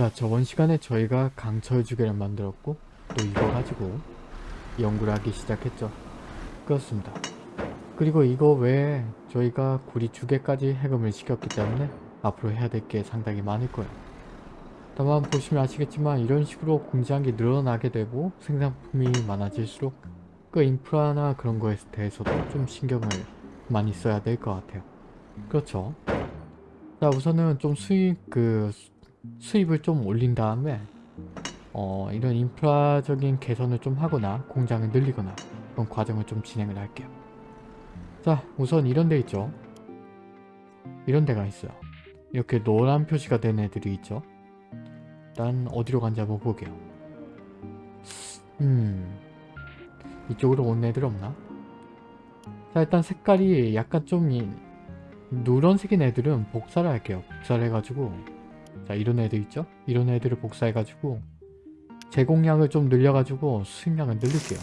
자 저번 시간에 저희가 강철 주개를 만들었고 또 이거 가지고 연구를 하기 시작했죠. 그렇습니다. 그리고 이거 외에 저희가 구리 주개까지 해금을 시켰기 때문에 앞으로 해야 될 게 상당히 많을 거예요. 다만 보시면 아시겠지만 이런 식으로 공장이 늘어나게 되고 생산품이 많아질수록 그 인프라나 그런 거에 대해서도 좀 신경을 많이 써야 될 것 같아요. 그렇죠? 자 우선은 좀 수익 그 수- 수입을 좀 올린 다음에 어 이런 인프라적인 개선을 좀 하거나 공장을 늘리거나 그런 과정을 좀 진행을 할게요. 자 우선 이런 데 있죠? 이런 데가 있어요. 이렇게 노란 표시가 된 애들이 있죠? 일단 어디로 간지 한번 볼게요. 음 이쪽으로 온 애들 없나? 자 일단 색깔이 약간 좀 이- 누런색인 애들은 복사를 할게요. 복사를 해가지고 자 이런 애들 있죠? 이런 애들을 복사해가지고 제공량을 좀 늘려가지고 수입량을 늘릴게요.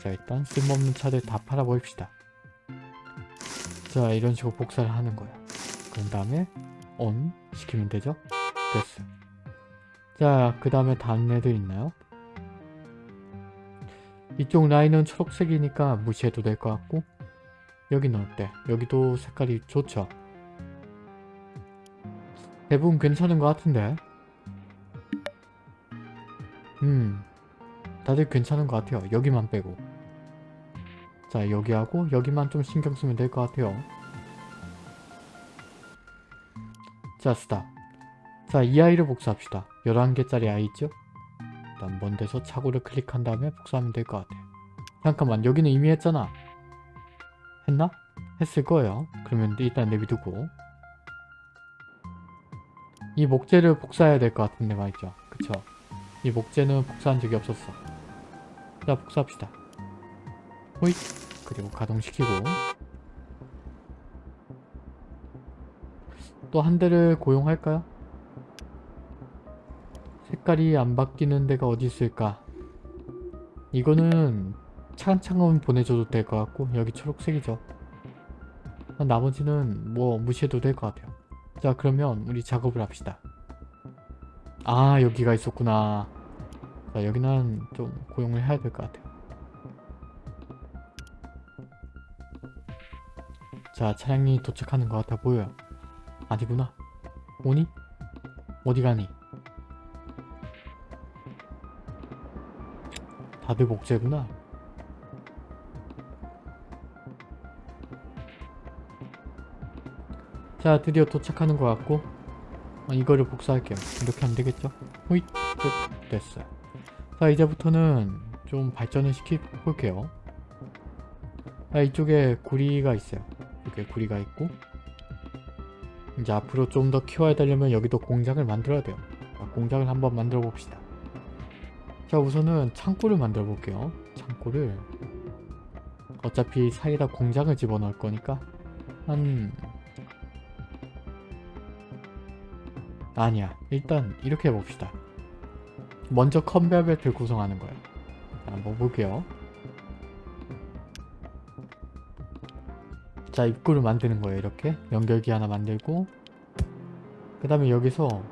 자 일단 쓸모없는 차들 다 팔아버립시다. 자 이런 식으로 복사를 하는 거예요. 그런 다음에 ON 시키면 되죠? 됐어. 자그 다음에 다른 애들 있나요? 이쪽 라인은 초록색이니까 무시해도 될 것 같고 여기는 어때? 여기도 색깔이 좋죠 대부분 괜찮은 것 같은데. 음 다들 괜찮은 것 같아요. 여기만 빼고. 자 여기하고 여기만 좀 신경 쓰면 될 것 같아요. 자 스탑. 자이 아이를 복사합시다. 11개짜리 아이 있죠? 일단 먼 데서 차고를 클릭한 다음에 복사하면 될 것 같아요. 잠깐만 여기는 이미 했잖아. 했나? 했을 거예요. 그러면 일단 내비두고 이 목재를 복사해야 될 것 같은데 말이죠. 그쵸? 이 목재는 복사한 적이 없었어. 자 복사합시다. 호잇. 그리고 가동시키고. 또 한 대를 고용할까요? 색깔이 안 바뀌는 데가 어디 있을까? 이거는 차근차근 보내줘도 될 것 같고 여기 초록색이죠. 나머지는 뭐 무시해도 될 것 같아요 자 그러면 우리 작업을 합시다. 아 여기가 있었구나. 자 여기는 좀 고용을 해야 될 것 같아요. 자 차량이 도착하는 것 같아 보여요. 아니구나. 오니? 어디 가니? 다들 목재구나 자 드디어 도착하는 것 같고 어, 이거를 복사할게요. 이렇게 하면 되겠죠? 호잇 끝 됐어요. 자 이제부터는 좀 발전을 시켜볼게요. 자 이쪽에 구리가 있어요. 이렇게 구리가 있고 이제 앞으로 좀 더 키워야 되려면 여기도 공장을 만들어야 돼요. 자, 공장을 한번 만들어 봅시다. 자 우선은 창고를 만들어 볼게요. 창고를. 어차피 사이에다 공장을 집어넣을 거니까 한 아니야. 일단 이렇게 해봅시다. 먼저 컨베어 벨트를 구성하는 자, 한번 볼게요. 자 입구를 만드는 거예요 이렇게. 연결기 하나 만들고. 그 다음에 여기서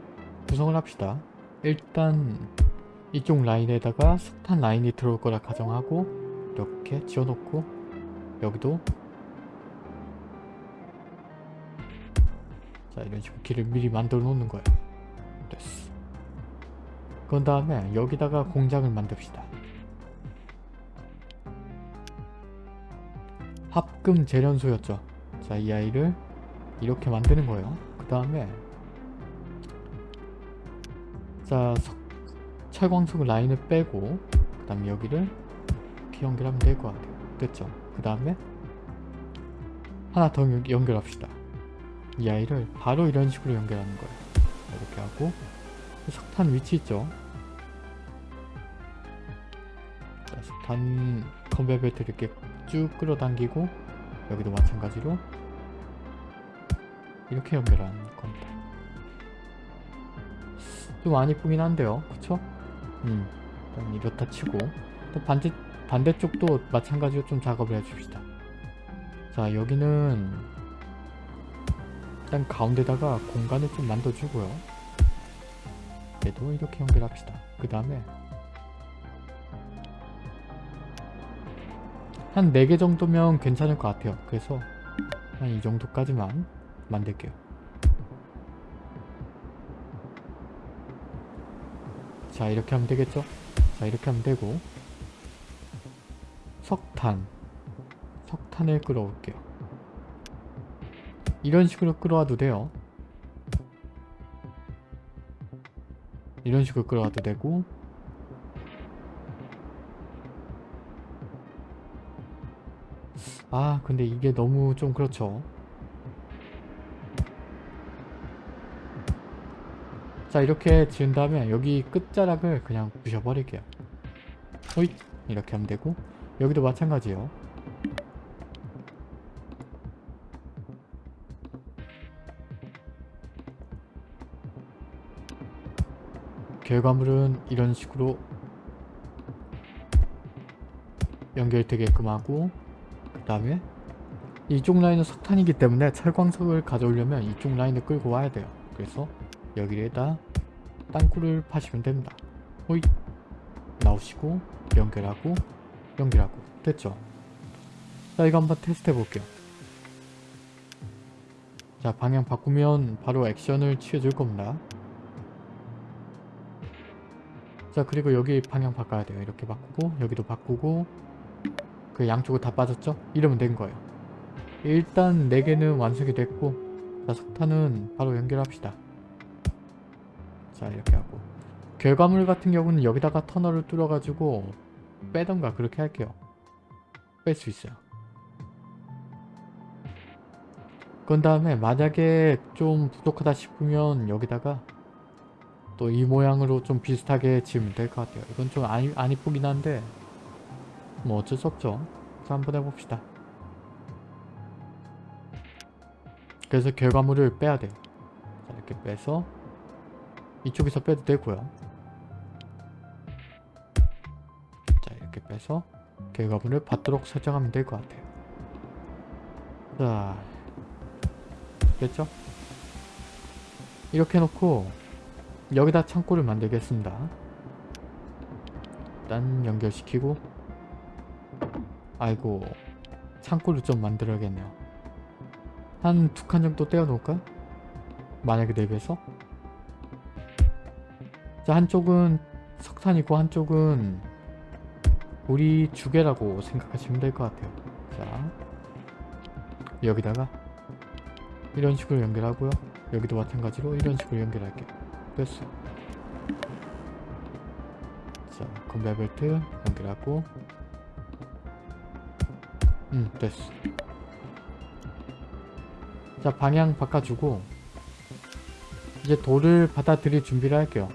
구성을 합시다. 일단 이쪽 라인에다가 석탄 라인이 들어올 거라 가정하고 이렇게 지어놓고 여기도 이런 길을 미리 만들어 놓는 거예요. 됐어. 그런 다음에 여기다가 공장을 만듭시다. 합금 재련소였죠. 자 이 아이를 이렇게 만드는 거예요. 그 다음에 자 석, 철광석 라인을 빼고 그 다음에 여기를 이렇게 연결하면 될 것 같아요. 됐죠? 그 다음에 하나 더 연- 연결합시다 이 아이를 바로 이런 식으로 연결하는 거예요. 이렇게 하고 석탄 위치 있죠? 자, 석탄 컨베어 벨트 이렇게 쭉 끌어당기고 여기도 마찬가지로 이렇게 연결하는 겁니다. 좀안 이쁘긴 한데요. 그쵸? 음 일단 이렇다 치고 또 반대, 반대쪽도 마찬가지로 좀 작업을 해줍시다. 자 여기는 일단 가운데다가 공간을 좀 만들어주고요 얘도 이렇게 연결합시다. 그 다음에 한 4개 정도면 괜찮을 것 같아요. 그래서 한 이 정도까지만 만들게요. 자 이렇게 하면 되겠죠? 자 이렇게 하면 되고 석탄 석탄을 끌어올게요. 이런 식으로 끌어와도 돼요. 이런 식으로 끌어와도 되고. 아 근데 이게 너무 좀 그렇죠. 자 이렇게 지은 다음에 여기 끝자락을 그냥 부셔버릴게요. 호잇! 이렇게 하면 되고. 여기도 마찬가지요 결과물은 이런 식으로 연결되게끔 하고 그 다음에 이쪽 라인은 석탄이기 때문에 철광석을 가져오려면 이쪽 라인을 끌고 와야 돼요. 그래서 여기에다 땅굴을 파시면 됩니다. 호이 나오시고 연결하고 연결하고. 됐죠? 자 이거 한번 테스트 해볼게요. 자 방향 바꾸면 바로 액션을 취해줄 겁니다 자 그리고 여기 방향 바꿔야 돼요. 이렇게 바꾸고 여기도 바꾸고. 그 양쪽을 다 빠졌죠? 이러면 된 거예요. 일단 4개는 완성이 됐고 자 석탄은 바로 연결합시다. 자 이렇게 하고. 결과물 같은 경우는 여기다가 터널을 뚫어 가지고 빼던가 그렇게 할게요. 뺄 수 있어요. 그런 다음에 만약에 좀 부족하다 싶으면 여기다가 또 이 모양으로 좀 비슷하게 지으면 될 것 같아요. 이건 좀 안, 안 이쁘긴 한데 뭐 어쩔 수 없죠. 자 한번 해봅시다. 그래서 결과물을 빼야 돼요. 자 이렇게 빼서 이쪽에서 빼도 되고요. 자 이렇게 빼서 결과물을 받도록 설정하면 될 것 같아요. 자 됐죠? 이렇게 해놓고 여기다 창고를 만들겠습니다. 일단 연결시키고. 아이고 창고를 좀 만들어야겠네요. 한 두 칸 정도 떼어 놓을까? 만약에 대비해서? 자 한쪽은 석탄이고 한쪽은 우리 주개라고 생각하시면 될 것 같아요. 자 여기다가 이런 식으로 연결하고요. 여기도 마찬가지로 이런 식으로 연결할게요 됐어. 자 건배 벨트 연결하고. 음 됐어. 자 방향 바꿔주고 이제 돌을 받아들일 준비를 할게요.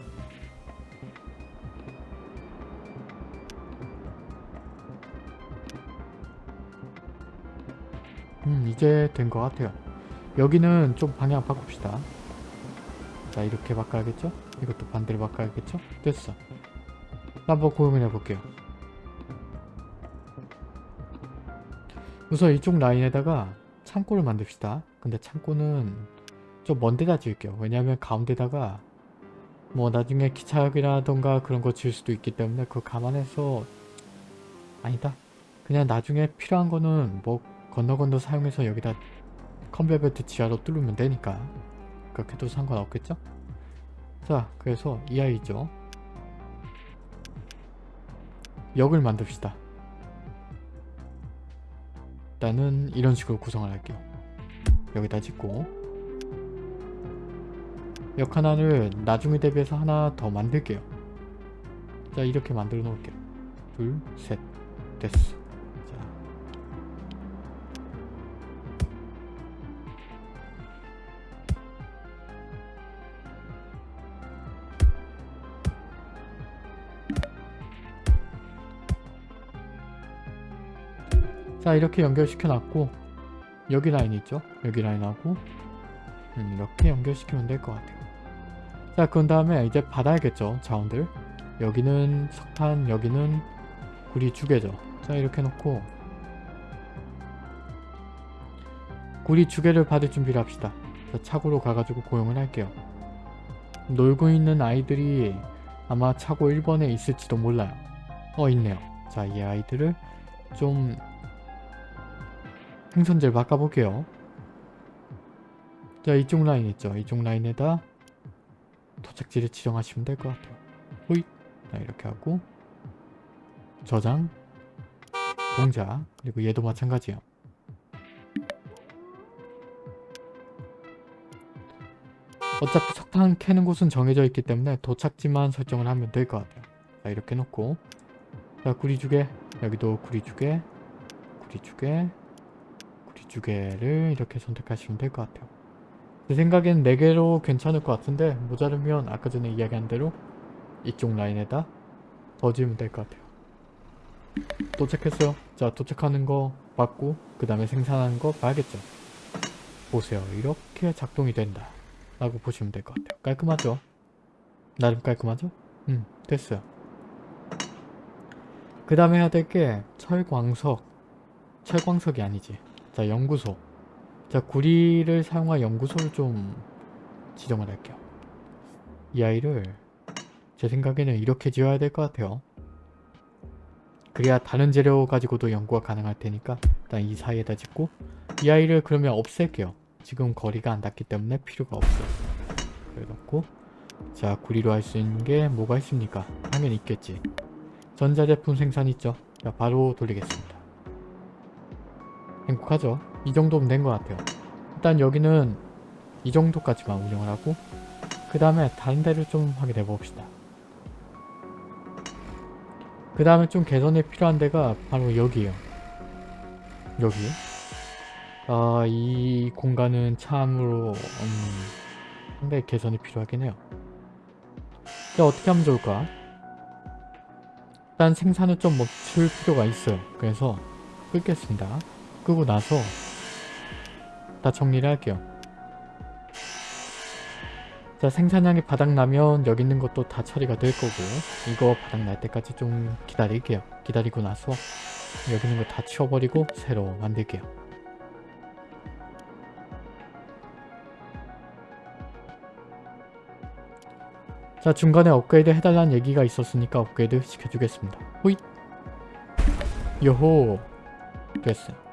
음 이제 된 것 같아요. 여기는 좀 방향 바꿉시다 자 이렇게 바꿔야겠죠? 이것도 반대로 바꿔야겠죠? 됐어. 한번 고용해 볼게요. 우선 이쪽 라인에다가 창고를 만듭시다. 근데 창고는 좀 먼 데다 지을게요. 왜냐하면 가운데다가 뭐 나중에 기차역이라던가 그런 거 지을 수도 있기 때문에 그거 감안해서 아니다. 그냥 나중에 필요한 거는 뭐 건너 건너 사용해서 여기다 컨베어 벨트 지하로 뚫으면 되니까 그렇게 해도 상관없겠죠? 자 그래서 이 아이죠. 역을 만듭시다. 일단은 이런 식으로 구성을 할게요. 여기다 짓고. 역 하나를 나중에 대비해서 하나 더 만들게요. 자 이렇게 만들어 놓을게요. 둘 셋. 됐어 자 이렇게 연결시켜 놨고 여기 라인 있죠? 여기 라인하고 음, 이렇게 연결시키면 될 것 같아요. 자 그런 다음에 이제 받아야겠죠 자원들. 여기는 석탄 여기는 구리 주개죠. 자 이렇게 놓고 구리 주개를 받을 준비를 합시다. 자 차고로 가가지고 고용을 할게요. 놀고 있는 아이들이 아마 차고 1번에 있을지도 몰라요. 어 있네요. 자 이 아이들을 좀 행선지를 바꿔볼게요. 자 이쪽 라인 있죠. 이쪽 라인에다 도착지를 지정하시면 될 것 같아요. 호잇 자 이렇게 하고 저장 동작 그리고 얘도 마찬가지예요. 어차피 석탄 캐는 곳은 정해져 있기 때문에 도착지만 설정을 하면 될 것 같아요. 자 이렇게 놓고 자 구리주개 여기도 구리주개 구리주개 구리주개를 이렇게 선택하시면 될 것 같아요. 제 생각엔 4개로 괜찮을 것 같은데 모자르면 아까 전에 이야기한 대로 이쪽 라인에다 더 지으면 될 것 같아요. 도착했어요. 자 도착하는 거 봤고 그 다음에 생산하는 거 봐야겠죠. 보세요. 이렇게 작동이 된다. 라고 보시면 될 것 같아요. 깔끔하죠? 나름 깔끔하죠? 음 됐어요. 그 다음에 해야 될 게 철광석 철광석이 아니지 자 연구소 자 구리를 사용한 연구소를 좀 지정을 할게요. 이 아이를 제 생각에는 이렇게 지어야 될 것 같아요. 그래야 다른 재료 가지고도 연구가 가능할 테니까 일단 이 사이에다 짓고 이 아이를 그러면 없앨게요. 지금 거리가 안 닿기 때문에 필요가 없어요. 그래놓고 자 구리로 할 수 있는 게 뭐가 있습니까? 당연히 있겠지. 전자제품 생산 있죠? 자 바로 돌리겠습니다. 행복하죠? 이 정도면 된 것 같아요. 일단 여기는 이 정도까지만 운영을 하고 그 다음에 다른 데를 좀 확인해 봅시다. 그 다음에 좀 개선이 필요한 데가 바로 여기에요. 여기. 아, 이 공간은 참으로 음, 상당히 개선이 필요하긴 해요. 근데 어떻게 하면 좋을까? 일단 생산을 좀 멈출 필요가 있어요. 그래서 끊겠습니다. 끄고 나서 다 정리를 할게요. 자 생산량이 바닥나면 여기 있는 것도 다 처리가 될 거고 이거 바닥날 때까지 좀 기다릴게요. 기다리고 나서 여기 있는 거 다 치워버리고 새로 만들게요. 자 중간에 업그레이드 해달라는 얘기가 있었으니까 업그레이드 시켜주겠습니다. 호잇! 요호! 됐어요.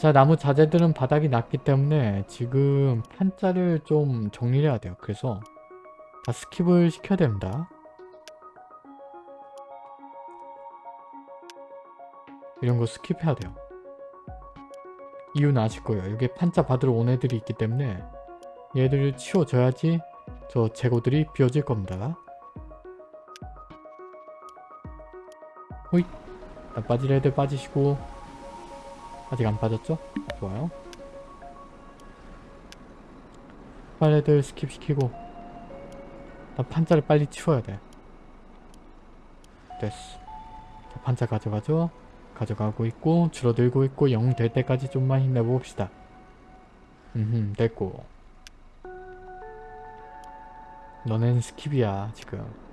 자 나무 자재들은 바닥이 났기 때문에 지금 판자를 좀 정리를 해야 돼요. 그래서 다 skip을 시켜야 됩니다. 이런 거 skip해야 돼요. 이유는 아실 거예요. 여기 판자 받으러 온 애들이 있기 때문에 얘들을 치워줘야지 저 재고들이 비워질 겁니다. 호잇! 빠질 애들 빠지시고 아직 안 빠졌죠? 좋아요. 빨리 애들 skip시키고 나 판자를 빨리 치워야 돼. 됐어. 자, 판자 가져가죠? 가져가고 있고 줄어들고 있고 0될 때까지 좀만 힘내봅시다. 음 됐고 너넨 skip이야 지금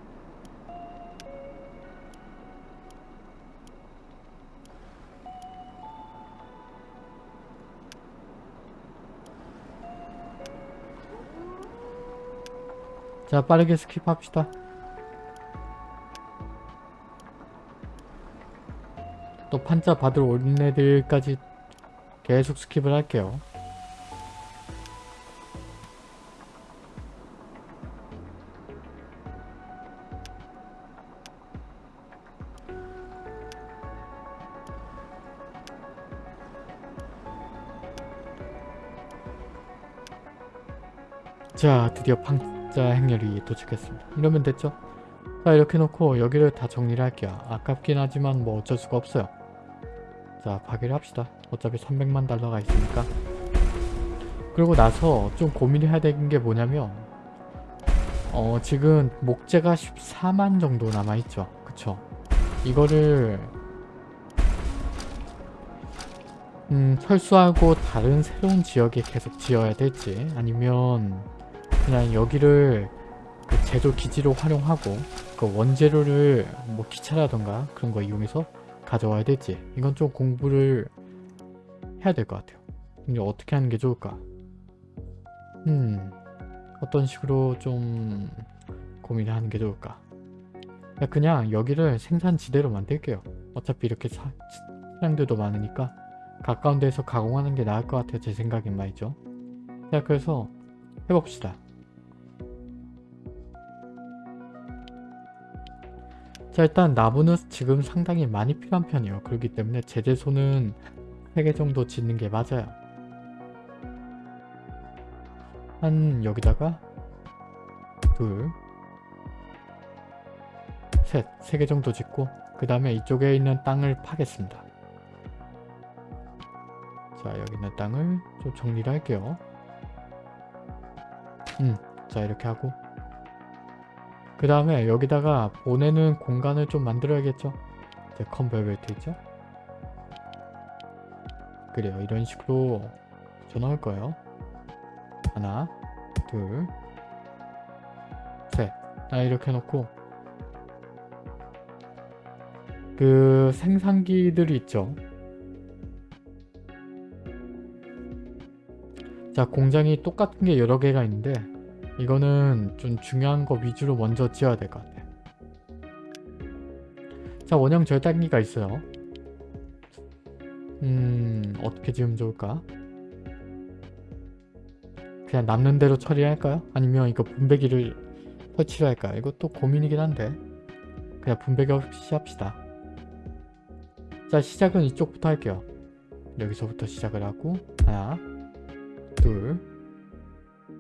자 빠르게 스킵합시다. 또 판자 받으러 온 애들까지 계속 스킵을 할게요. 자 드디어 판 자 행렬이 도착했습니다. 이러면 됐죠? 자 이렇게 놓고 여기를 다 정리를 할게요. 아깝긴 하지만 뭐 어쩔 수가 없어요. 자 파괴를 합시다. 어차피 300만 달러가 있으니까. 그리고 나서 좀 고민을 해야 되는 게 뭐냐면 어 지금 목재가 14만 정도 남아있죠? 그쵸? 이거를 음 철수하고 다른 새로운 지역에 계속 지어야 될지 아니면 그냥 여기를 그 제조 기지로 활용하고 그 원재료를 뭐 기차라던가 그런 거 이용해서 가져와야 될지 이건 좀 공부를 해야 될 것 같아요. 근데 어떻게 하는 게 좋을까? 음 어떤 식으로 좀 고민을 하는 게 좋을까? 그냥 여기를 생산지대로 만들게요. 어차피 이렇게 사, 차량들도 많으니까 가까운 데서 가공하는 게 나을 것 같아요. 제 생각엔 말이죠. 자 그래서 해봅시다. 자 일단 나무는 지금 상당히 많이 필요한 편이에요. 그렇기 때문에 제재소는 3개 정도 짓는 게 맞아요. 한 여기다가 둘 셋, 세 개 정도 짓고 그 다음에 이쪽에 있는 땅을 파겠습니다. 자 여기 있는 땅을 좀 정리를 할게요. 음, 자 이렇게 하고 그 다음에 여기다가 보내는 공간을 좀 만들어야겠죠? 이제 컨베어 벨트 있죠? 그래요. 이런 식으로 붙여넣을 거예요. 하나, 둘, 셋. 아, 이렇게 놓고 그 생산기들이 있죠. 자, 공장이 똑같은 게 여러 개가 있는데 이거는 좀 중요한 거 위주로 먼저 지어야 될 것 같아요. 자, 원형 절단기가 있어요. 음, 어떻게 지으면 좋을까? 그냥 남는 대로 처리할까요? 아니면 이거 분배기를 설치를 할까요? 이것도 고민이긴 한데 그냥 분배기 없이 합시다. 자, 시작은 이쪽부터 할게요. 여기서부터 시작을 하고 하나, 둘,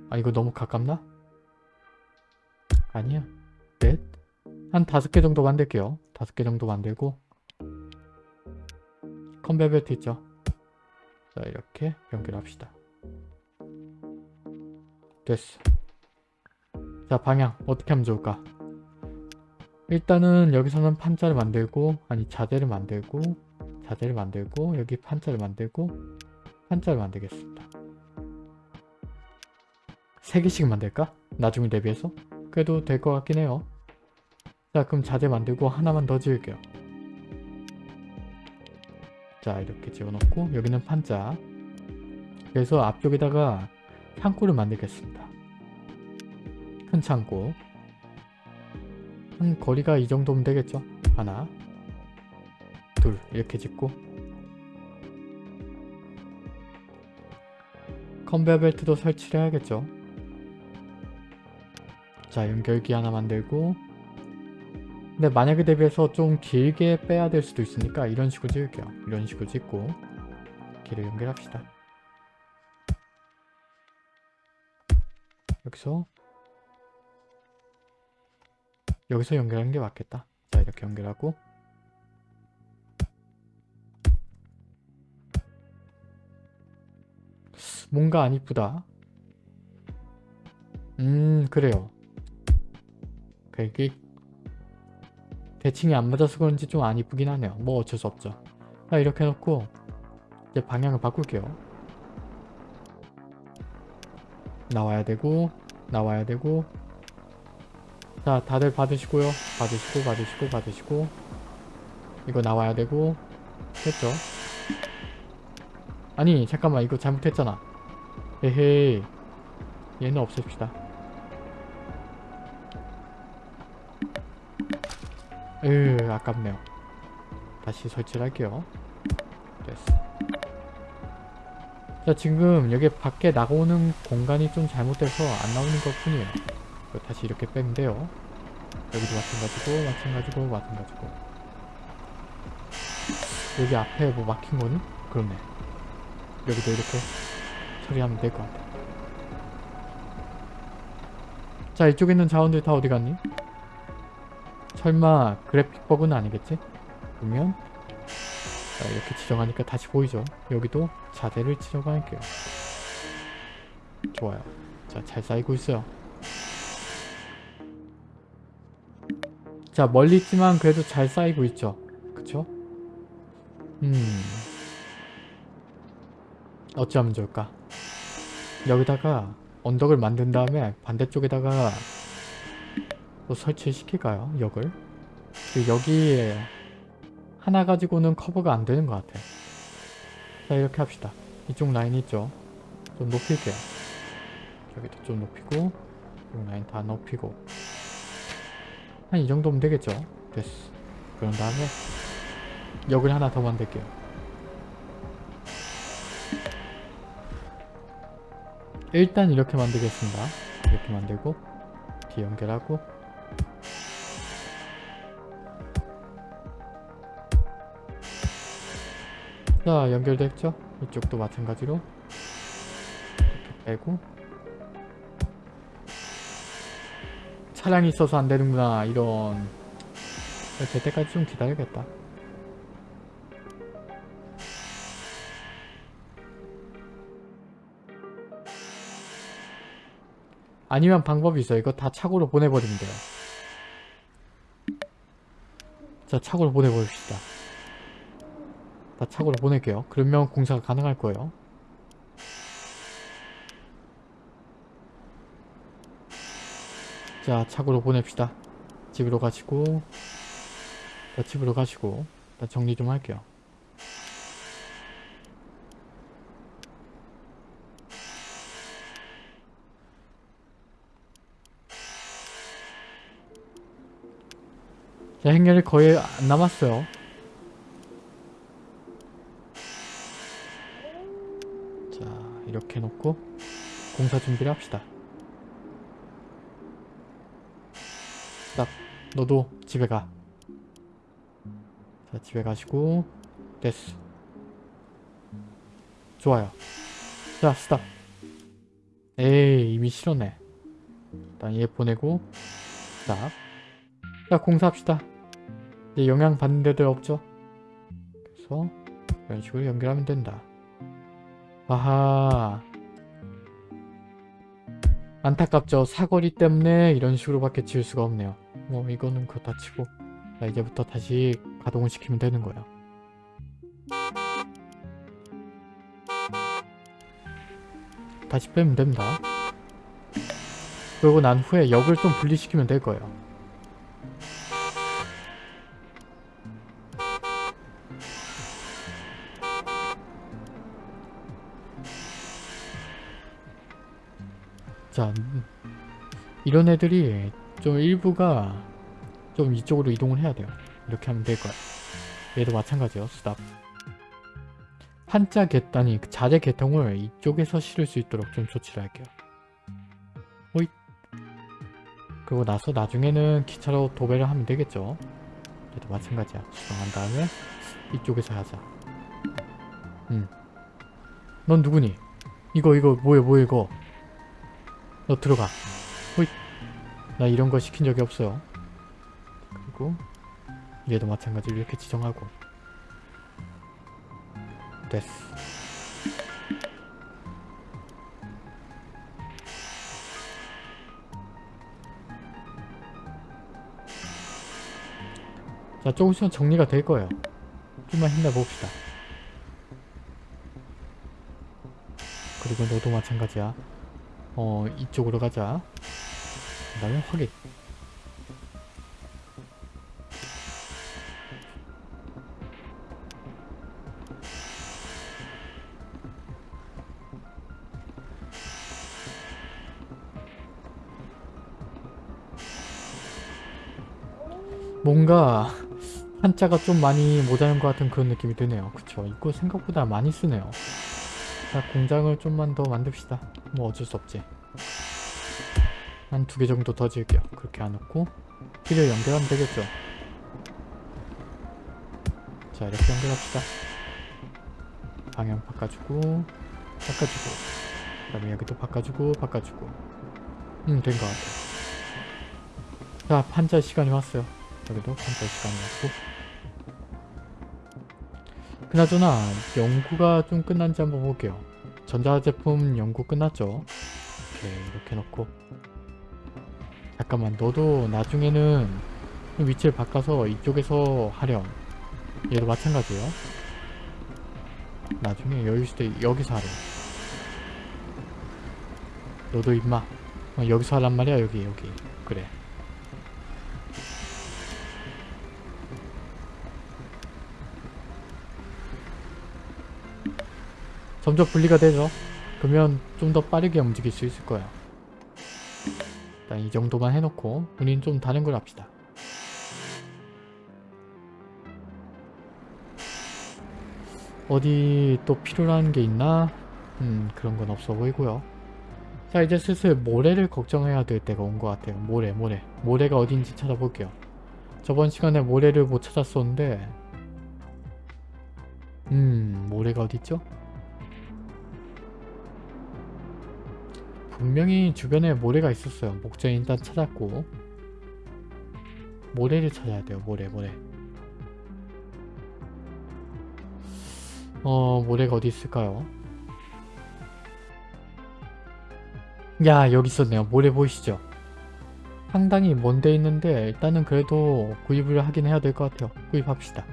아 이거 너무 가깝나? 아니야 넷? 한 다섯 개 정도 만들게요 다섯 개 정도 만들고 컨베어 벨트 있죠? 자 이렇게 연결합시다 됐어 자 방향 어떻게 하면 좋을까? 일단은 여기서는 판자를 만들고 아니 자재를 만들고 자재를 만들고 여기 판자를 만들고 판자를 만들겠습니다 3개씩 만들까? 나중에 대비해서? 그래도 될 것 같긴 해요. 자 그럼 자재 만들고 하나만 더 지을게요. 자 이렇게 지어놓고 여기는 판자 그래서 앞쪽에다가 창고를 만들겠습니다. 큰 창고 한 거리가 이 정도면 되겠죠? 하나 둘 이렇게 짓고 컨베어 벨트도 설치를 해야겠죠? 자 연결기 하나 만들고. 근데 만약에 대비해서 좀 길게 빼야 될 수도 있으니까 이런 식으로 찍을게요. 이런 식으로 찍고 길을 연결합시다. 여기서. 여기서 연결하는 게 맞겠다. 자 이렇게 연결하고. 뭔가 안 이쁘다. 음 그래요 그게 대칭이 안 맞아서 그런지 좀 안 이쁘긴 하네요. 뭐 어쩔 수 없죠. 자 이렇게 해놓고 이제 방향을 바꿀게요. 나와야 되고 나와야 되고 자 다들 받으시고요. 받으시고 받으시고 받으시고 이거 나와야 되고 됐죠? 아니 잠깐만 이거 잘못했잖아. 에헤이 얘는 없앱시다. 으 아깝네요. 다시 설치를 할게요. 됐어. 자 지금 여기 밖에 나오는 공간이 좀 잘못돼서 안 나오는 것 뿐이에요. 다시 이렇게 돼요. 여기도 마찬가지고 마찬가지고 마찬가지고. 여기 앞에 뭐 막힌 거는? 그렇네. 여기도 이렇게 처리하면 될 것 같아. 자 이쪽에 있는 자원들 다 어디 갔니? 설마 그래픽 버그는 아니겠지? 그러면 자, 이렇게 지정하니까 다시 보이죠? 여기도 자재를 지정할게요. 좋아요. 자, 잘 쌓이고 있어요. 자, 멀리 있지만 그래도 잘 쌓이고 있죠? 그쵸? 음... 어찌하면 좋을까? 여기다가 언덕을 만든 다음에 반대쪽에다가 또 설치시킬까요? 역을? 그 여기 하나 가지고는 커버가 안 되는 것 같아. 자 이렇게 합시다. 이쪽 라인 있죠? 좀 높일게요. 여기도 좀 높이고 이쪽 라인 다 높이고 한 이 정도면 되겠죠? 됐어. 그런 다음에 역을 하나 더 만들게요. 일단 이렇게 만들겠습니다. 이렇게 만들고 뒤 연결하고 자 연결됐죠? 이쪽도 마찬가지로 이렇게 빼고. 차량이 있어서 안 되는구나 이런. 될 때까지 좀 기다려야겠다. 아니면 방법이 있어요. 이거 다 차고로 보내버리면 돼요 자 차고로 보내버립시다. 다 차고로 보낼게요. 그러면 공사가 가능할 거예요. 자 차고로 보냅시다. 집으로 가시고 자, 집으로 가시고 일단 정리 좀 할게요 자 행렬이 거의 안 남았어요 자 이렇게 놓고 공사 준비를 합시다 딱 너도 집에 가. 자 집에 가시고 됐어. 좋아요. 자 스탑. 에이 이미 싫었네. 일단 얘 보내고 스탑. 자 공사합시다. 영향 받는 데들 없죠? 그래서 이런 식으로 연결하면 된다. 아하 안타깝죠. 사거리 때문에 이런 식으로밖에 지을 수가 없네요. 뭐 이거는 그렇다 치고 자 이제부터 다시 가동을 시키면 되는 거예요. 다시 빼면 됩니다. 그리고 난 후에 역을 좀 분리시키면 될 거예요. 이런 애들이 좀 일부가 좀 이쪽으로 이동을 해야 돼요. 이렇게 하면 될 거야. 얘도 마찬가지요 스탑 한자 개단이 자재 개통을 이쪽에서 실을 수 있도록 좀 조치를 할게요. 호잇. 그리고 나서 나중에는 기차로 도배를 하면 되겠죠? 얘도 마찬가지야. 수정한 다음에 이쪽에서 하자. 음 넌 누구니? 이거 이거 뭐야 뭐야 이거? 너 들어가 나 이런 거 시킨 적이 없어요. 그리고 얘도 마찬가지로 이렇게 지정하고. 됐어. 자 조금씩은 정리가 될 거예요. 좀만 힘내봅시다. 그리고 너도 마찬가지야. 어 이쪽으로 가자 그 다음에 뭔가 한자가 좀 많이 모자란 것 같은 그런 느낌이 드네요. 그쵸? 이거 생각보다 많이 쓰네요. 자 공장을 좀만 더 만듭시다. 뭐 어쩔 수 없지 한 두 개 정도 더 지을게요. 그렇게 안 놓고 길을 연결하면 되겠죠? 자 이렇게 연결합시다. 방향 바꿔주고 바꿔주고. 그 다음에 여기도 바꿔주고 바꿔주고. 음 된 것 같아 자 판자 시간이 왔어요. 여기도 판자 시간이 왔고. 그나저나 연구가 좀 끝난지 한번 볼게요. 전자제품 연구 끝났죠? 이렇게 이렇게 놓고 잠깐만 너도 나중에는 위치를 바꿔서 이쪽에서 하렴 얘도 마찬가지예요. 나중에 여유 있을 때 여기서 하렴 너도 임마. 어, 여기서 하란 말이야? 여기 여기. 그래. 점점 분리가 되죠? 그러면 좀 더 빠르게 움직일 수 있을 거야 일단 이 정도만 해놓고 우린 좀 다른 걸 합시다. 어디 또 필요한 게 있나? 음 그런 건 없어 보이고요. 자 이제 슬슬 모래를 걱정해야 될 때가 온 것 같아요. 모래 모래. 모래가 어딘지 찾아볼게요. 저번 시간에 모래를 못 찾았었는데 음 모래가 어딨죠? 분명히 주변에 모래가 있었어요. 목재 일단 찾았고. 모래를 찾아야 돼요. 모래 모래. 어 모래가 어디 있을까요? 야 여기 있었네요. 모래 보이시죠? 상당히 먼데 있는데 일단은 그래도 구입을 하긴 해야 될 것 같아요. 구입합시다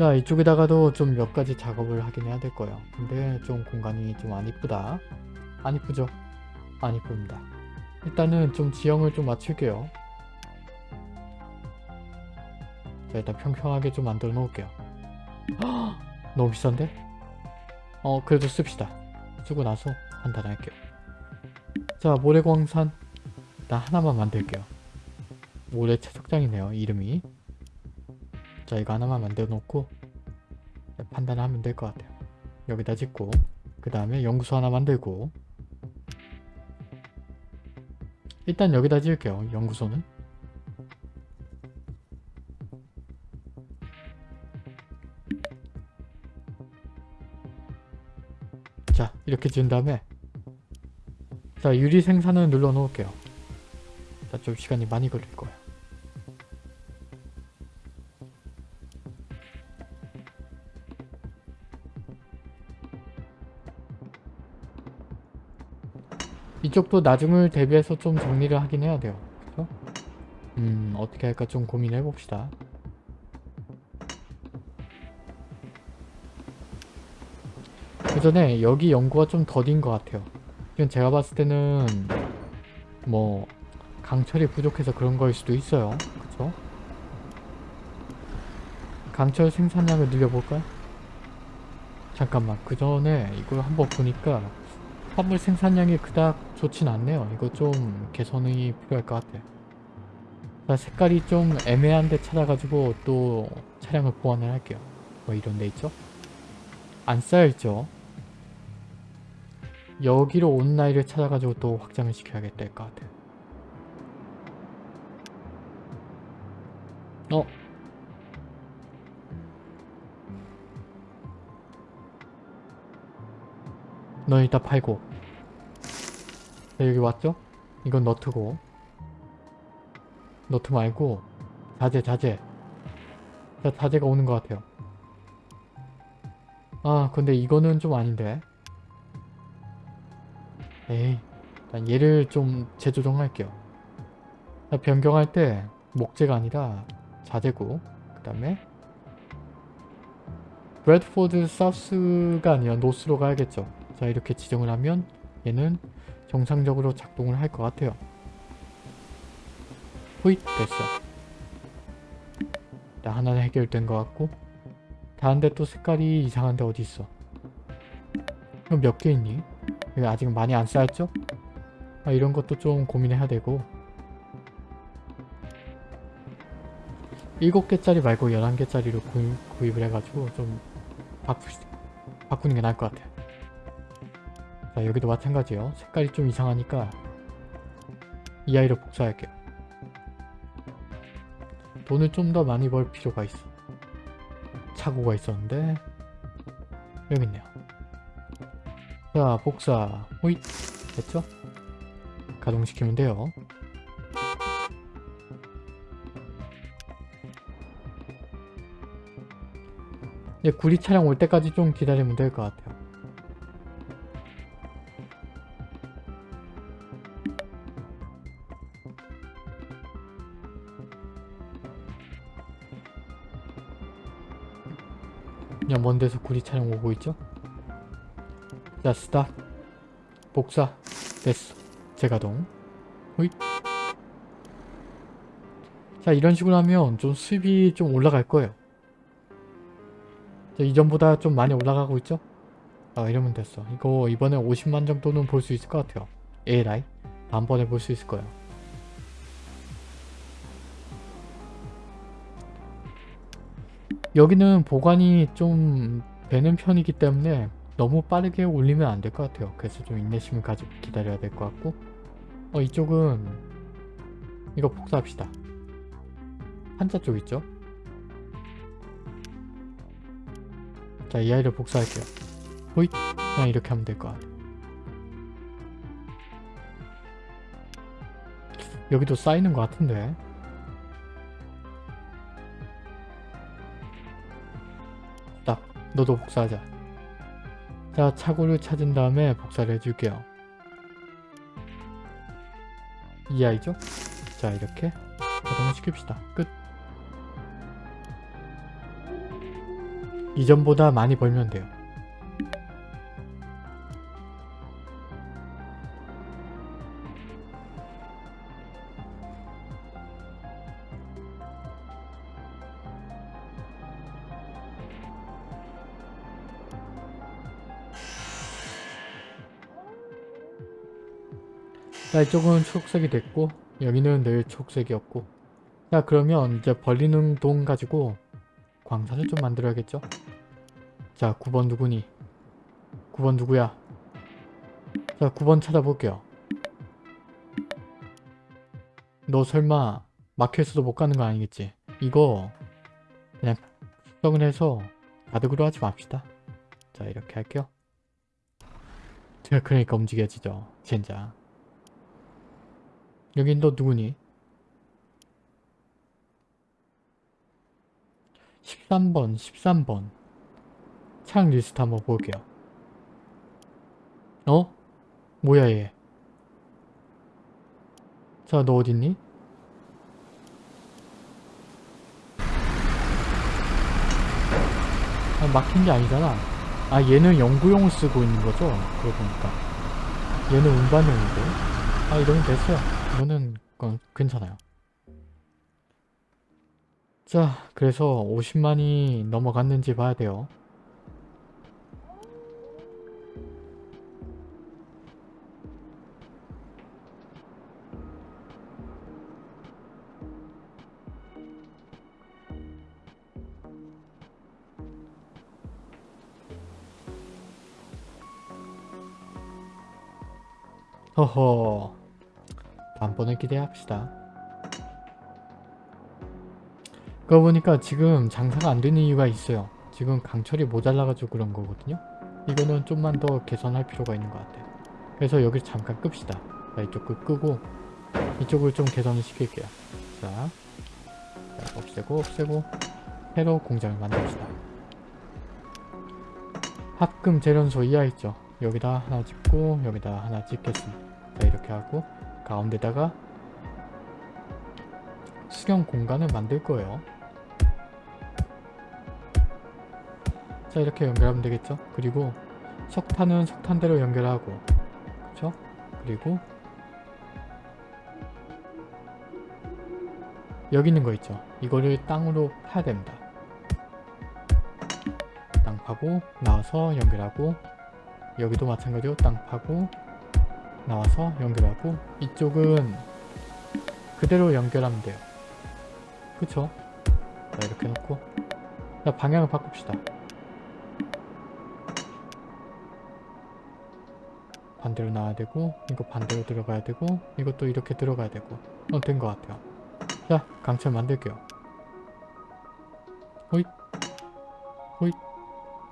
자 이쪽에다가도 좀 몇 가지 작업을 하긴 해야 될 거예요. 근데 좀 공간이 좀 안 이쁘다. 안 이쁘죠? 안 이쁩니다. 일단은 좀 지형을 좀 맞출게요. 자 일단 평평하게 좀 만들어 놓을게요. 헉! 너무 비싼데? 어 그래도 씁시다. 쓰고 나서 판단할게요. 자 모래광산. 일단 하나만 만들게요. 모래 채석장이네요 이름이 자 이거 하나만 만들어 놓고 판단하면 될 것 같아요. 여기다 짓고 그 다음에 연구소 하나 만들고. 일단 여기다 지을게요 연구소는. 자 이렇게 지은 다음에 자 유리 생산을 눌러 놓을게요. 자 좀 시간이 많이 걸릴 거예요 이쪽도 나중을 대비해서 좀 정리를 하긴 해야 돼요. 그죠? 음, 어떻게 할까 좀 고민해 봅시다. 그 전에 여기 연구가 좀 더딘 것 같아요. 지금 제가 봤을 때는 뭐 강철이 부족해서 그런 거일 수도 있어요. 그죠? 강철 생산량을 늘려볼까요? 잠깐만 그 전에 이걸 한번 보니까 화물 생산량이 그닥 좋진 않네요. 이거 좀 개선이 필요할 것 같아요. 자, 색깔이 좀 애매한 데 찾아가지고 또 차량을 보완을 할게요. 뭐 이런 데 있죠? 안 쌓여있죠? 여기로 온 라인을 찾아가지고 또 확장을 시켜야겠다 할 것 같아요. 어? 넌 이따 팔고 자 여기 왔죠? 이건 너트고. 너트 말고 자재 자재. 자 자재가 오는 것 같아요. 아 근데 이거는 좀 아닌데. 에이 일단 얘를 좀 재조정할게요. 자, 변경할 때 목재가 아니라 자재고 그 다음에 브래드포드 사우스가 아니라 노스로 가야겠죠. 자 이렇게 지정을 하면 얘는 정상적으로 작동을 할 것 같아요. 호잇 됐어. 자 하나는 해결된 것 같고 다른데 또 색깔이 이상한데 어디 있어? 그럼 몇 개 있니? 아직 많이 안 쌓였죠? 아, 이런 것도 좀 고민해야 되고. 7개짜리 말고 11개짜리로 구입, 구입을 해가지고 좀 바꾸, 바꾸는 게 나을 것 같아요 자 여기도 마찬가지예요. 색깔이 좀 이상하니까 이 아이를 복사할게요. 돈을 좀 더 많이 벌 필요가 있어. 착오가 있었는데 여기 있네요. 자 복사. 호잇. 됐죠? 가동시키면 돼요. 이제 구리 차량 올 때까지 좀 기다리면 될 것 같아요 먼 데서 구리 차량 오고 있죠? 자 스탑 복사. 됐어. 재가동. 호잇. 자 이런 식으로 하면 좀 수입이 좀 올라갈 거예요. 자, 이전보다 좀 많이 올라가고 있죠? 아 이러면 됐어. 이거 이번에 50만 정도는 볼 수 있을 것 같아요. ALI 다음번에 볼 수 있을 거예요 여기는 보관이 좀 되는 편이기 때문에 너무 빠르게 올리면 안 될 것 같아요. 그래서 좀 인내심을 가지고 기다려야 될 것 같고. 어 이쪽은 이거 복사합시다. 한자 쪽 있죠? 자 이 아이를 복사할게요. 호잇! 그냥 이렇게 하면 될 것 같아요 여기도 쌓이는 것 같은데 너도 복사하자. 자 차고를 찾은 다음에 복사를 해줄게요. 이 아이죠? 자 이렇게 자동을 시킵시다. 끝. 이전보다 많이 벌면 돼요 자 이쪽은 초록색이 됐고 여기는 늘 초록색이었고. 자 그러면 이제 벌리는 돈 가지고 광산을 좀 만들어야겠죠? 자 9번 누구니? 9번 누구야? 자 9번 찾아볼게요. 너 설마 막혀있어도 못 가는 거 아니겠지? 이거 그냥 수정을 해서 가득으로 하지 맙시다. 자 이렇게 할게요. 제가 그러니까 움직여지죠 젠장 여긴 너 누구니? 13번, 13번. 창 리스트 한번 볼게요. 어? 뭐야 얘? 자, 너 어딨니? 아, 막힌 게 아니잖아. 아, 얘는 연구용을 쓰고 있는 거죠? 그러고 보니까. 얘는 운반용이고. 아, 이러면 됐어요. 이거는 건 괜찮아요. 자, 그래서 50만이 넘어갔는지 봐야 돼요. 허허 번에 기대합시다. 그러고 보니까 지금 장사가 안 되는 이유가 있어요. 지금 강철이 모자라가지고 그런 거거든요. 이거는 좀만 더 개선할 필요가 있는 것 같아요. 그래서 여기를 잠깐 끕시다. 자, 이쪽 을 끄고 이쪽을 좀 개선을 시킬게요. 자, 자 없애고 없애고 새로 공장을 만듭시다. 합금 재련소 이하 있죠. 여기다 하나 짓고 여기다 하나 짓겠습니다. 자 이렇게 하고 가운데다가 수경 공간을 만들 거예요. 자 이렇게 연결하면 되겠죠. 그리고 석탄은 석탄대로 연결하고 그쵸? 그리고 여기 있는 거 있죠. 이거를 땅으로 파야 됩니다. 땅 파고 나와서 연결하고 여기도 마찬가지로 땅 파고 나와서 연결하고 이쪽은 그대로 연결하면 돼요. 그쵸? 자 이렇게 놓고 자 방향을 바꿉시다. 반대로 나와야 되고 이거 반대로 들어가야 되고 이것도 이렇게 들어가야 되고 어 된 것 같아요. 자 강철 만들게요. 호잇 호잇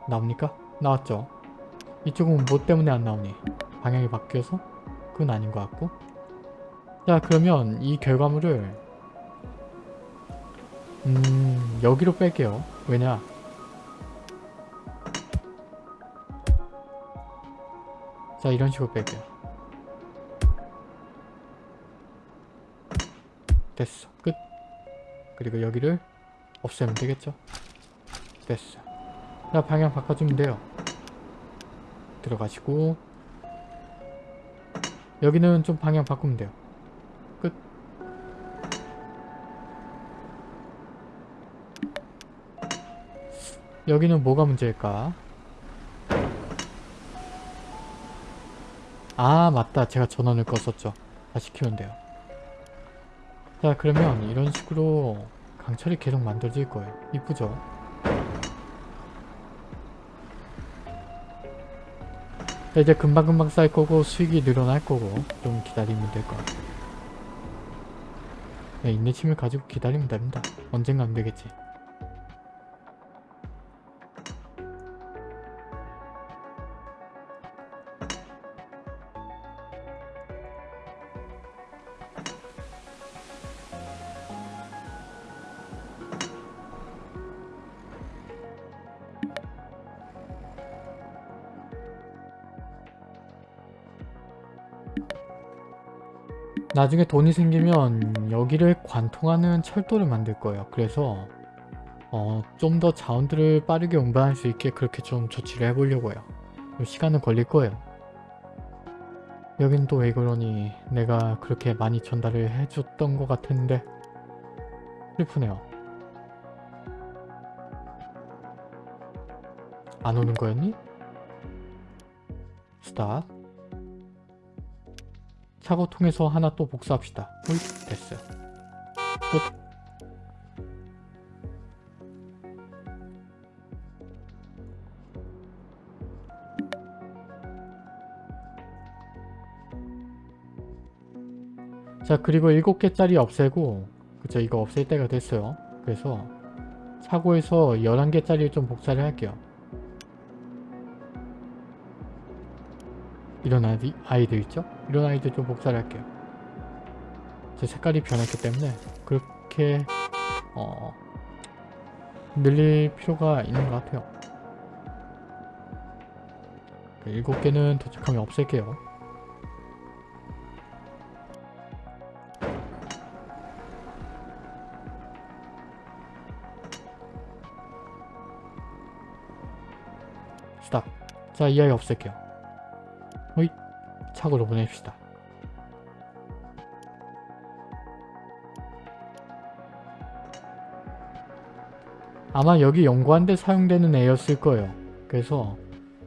나옵니까? 나왔죠? 이쪽은 뭐 때문에 안 나오니? 방향이 바뀌어서? 그건 아닌 것 같고. 자 그러면 이 결과물을 음 여기로 뺄게요. 왜냐? 자 이런 식으로 뺄게요. 됐어. 끝. 그리고 여기를 없애면 되겠죠? 됐어. 자 방향 바꿔주면 돼요. 들어가시고 여기는 좀 방향 바꾸면 돼요. 끝. 여기는 뭐가 문제일까? 아 맞다. 제가 전원을 껐었죠. 다시 키면 돼요. 자 그러면 이런 식으로 강철이 계속 만들어질 거예요. 이쁘죠 이제 금방금방 쌓일 거고 수익이 늘어날 거고 좀 기다리면 될 것 같아요 네, 인내심을 가지고 기다리면 됩니다. 언젠간 되겠지 나중에 돈이 생기면 여기를 관통하는 철도를 만들 거예요. 그래서 어, 좀 더 자원들을 빠르게 운반할 수 있게 그렇게 좀 조치를 해보려고요. 시간은 걸릴 거예요. 여긴 또 왜 그러니 내가 그렇게 많이 전달을 해줬던 것 같은데 슬프네요. 안 오는 거였니? 스탑 차고 통해서 하나 또 복사합시다. 호잇 됐어요. 끝. 자 그리고 7개짜리 없애고 그쵸 이거 없앨 때가 됐어요. 그래서 차고에서 11개짜리를 좀 복사를 할게요. 이런 아이, 아이들 있죠? 이런 아이들 좀 복사를 할게요. 제 색깔이 변했기 때문에 그렇게 어, 늘릴 필요가 있는 것 같아요. 그 일곱 개는 도착하면 없앨게요. 스탑. 자, 이 아이 없앨게요. 착으로 보냅시다. 아마 여기 연구하는데 사용되는 애였을 거예요. 그래서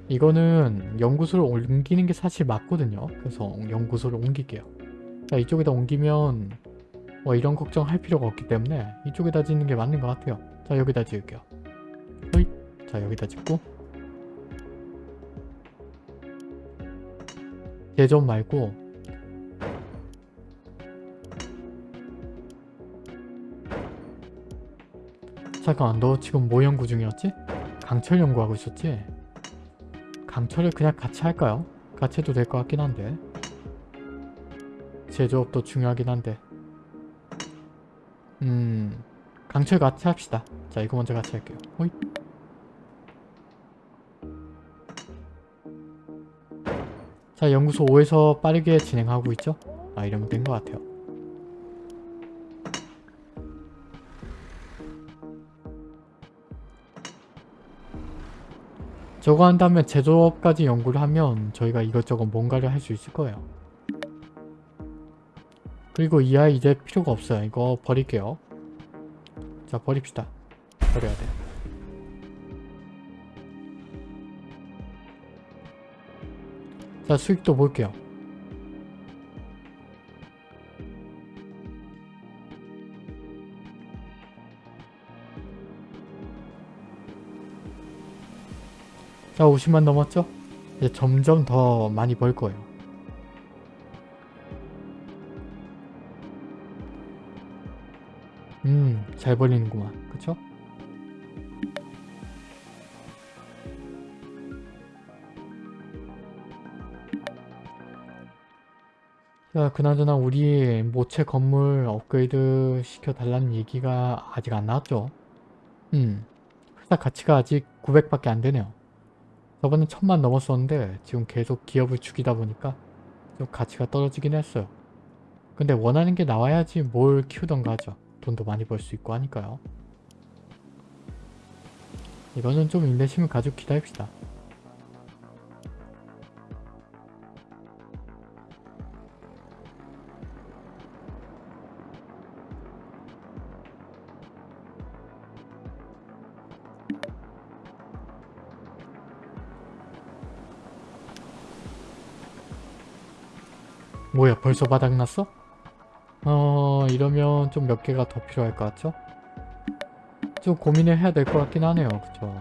이거는 연구소를 옮기는 게 사실 맞거든요. 그래서 연구소를 옮길게요. 자 이쪽에다 옮기면 뭐 이런 걱정 할 필요가 없기 때문에 이쪽에다 짓는 게 맞는 것 같아요. 자 여기다 지을게요. 호잇. 자 여기다 짓고 예전 말고 잠깐만 너 지금 뭐 연구 중이었지? 강철 연구하고 있었지? 강철을 그냥 같이 할까요? 같이 해도 될 것 같긴 한데 제조업도 중요하긴 한데 음 강철 같이 합시다 자 이거 먼저 같이 할게요 호잇 자 연구소 5에서 빠르게 진행하고 있죠? 아 이러면 된 것 같아요. 저거 한 다음에 제조업까지 연구를 하면 저희가 이것저것 뭔가를 할 수 있을 거예요. 그리고 이 아이 이제 필요가 없어요. 이거 버릴게요. 자 버립시다. 버려야 돼 자 수익도 볼게요 자 50만 넘었죠? 이제 점점 더 많이 벌 거예요 음 잘 벌리는구만 그쵸? 자 그나저나 우리 모체 건물 업그레이드 시켜달라는 얘기가 아직 안 나왔죠? 음 회사 가치가 아직 900밖에 안 되네요 저번에 천만 넘었었는데 지금 계속 기업을 죽이다 보니까 좀 가치가 떨어지긴 했어요. 근데 원하는 게 나와야지 뭘 키우던가 하죠. 돈도 많이 벌 수 있고 하니까요. 이거는 좀 인내심을 가지고 기다립시다. 벌써 바닥났어? 어 이러면 좀 몇 개가 더 필요할 것 같죠? 좀 고민을 해야 될 것 같긴 하네요. 그쵸?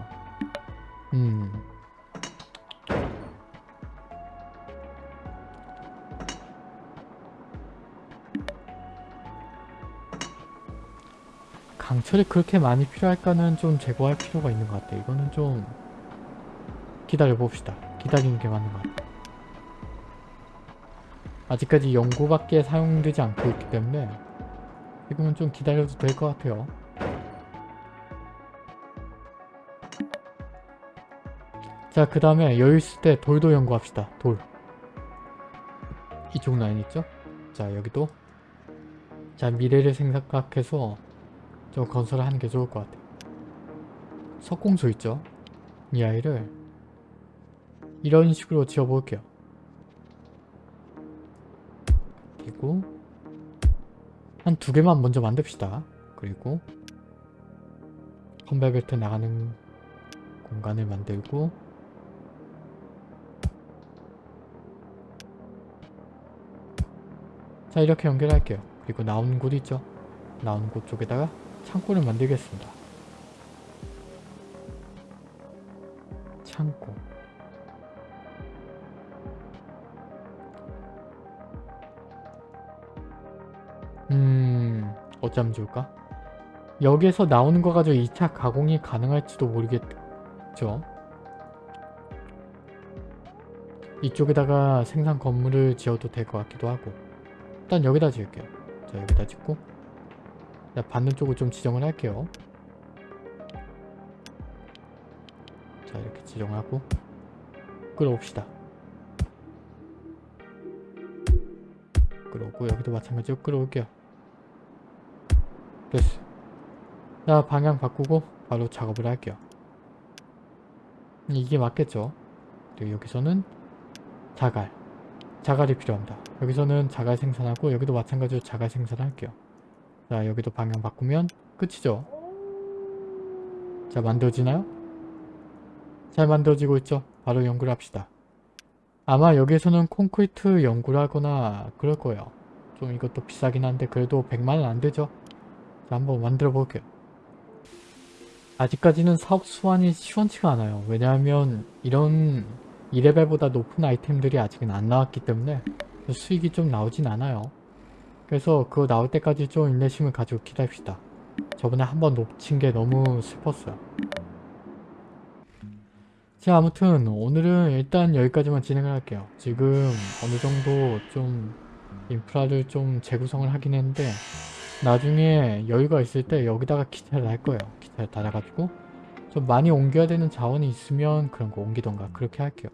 음. 강철이 그렇게 많이 필요할까는 좀 제거할 필요가 있는 것 같아 이거는 좀 기다려 봅시다. 기다리는 게 맞는 것 같아 아직까지 연구밖에 사용되지 않고 있기 때문에 지금은 좀 기다려도 될 것 같아요. 자, 그 다음에 여유 있을 때 돌도 연구합시다. 돌. 이쪽 라인 있죠? 자, 여기도. 자, 미래를 생각해서 좀 건설을 하는 게 좋을 것 같아요. 석공소 있죠? 이 아이를 이런 식으로 지어볼게요. 두 개만 먼저 만듭시다. 그리고 컨베 벨트 나가는 공간을 만들고 자 이렇게 연결할게요. 그리고 나오는 곳 있죠? 나오는 곳 쪽에다가 창고를 만들겠습니다. 음... 어쩜 좋을까? 여기에서 나오는 거 가지고 2차 가공이 가능할지도 모르겠죠? 이쪽에다가 생산 건물을 지어도 될 것 같기도 하고. 일단 여기다 지을게요. 자 여기다 짓고. 자, 받는 쪽을 좀 지정을 할게요. 자 이렇게 지정하고 끌어옵시다. 끌어오고 여기도 마찬가지로 끌어올게요 됐어. 자 방향 바꾸고 바로 작업을 할게요. 이게 맞겠죠? 그리고 여기서는 자갈. 자갈이 필요합니다. 여기서는 자갈 생산하고 여기도 마찬가지로 자갈 생산할게요. 자 여기도 방향 바꾸면 끝이죠? 자 만들어지나요? 잘 만들어지고 있죠? 바로 연구를 합시다. 아마 여기에서는 콘크리트 연구를 하거나 그럴 거예요. 좀 이것도 비싸긴 한데 그래도 100만원 안되죠? 자, 한번 만들어 볼게요. 아직까지는 사업 수완이 시원치가 않아요. 왜냐하면 이런 2레벨보다 높은 아이템들이 아직은 안 나왔기 때문에 수익이 좀 나오진 않아요. 그래서 그거 나올 때까지 좀 인내심을 가지고 기다립시다. 저번에 한번 놓친 게 너무 슬펐어요. 자 아무튼 오늘은 일단 여기까지만 진행을 할게요. 지금 어느 정도 좀 인프라를 좀 재구성을 하긴 했는데 나중에 여유가 있을 때 여기다가 기타를 할 거예요. 기타를 달아가지고 좀 많이 옮겨야 되는 자원이 있으면 그런 거 옮기던가 그렇게 할게요.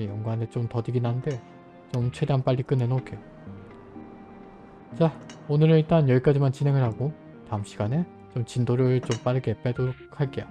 예, 연구하는데 좀 더디긴 한데 좀 최대한 빨리 끝내놓을게요. 자 오늘은 일단 여기까지만 진행을 하고 다음 시간에 좀 진도를 좀 빠르게 빼도록 할게요.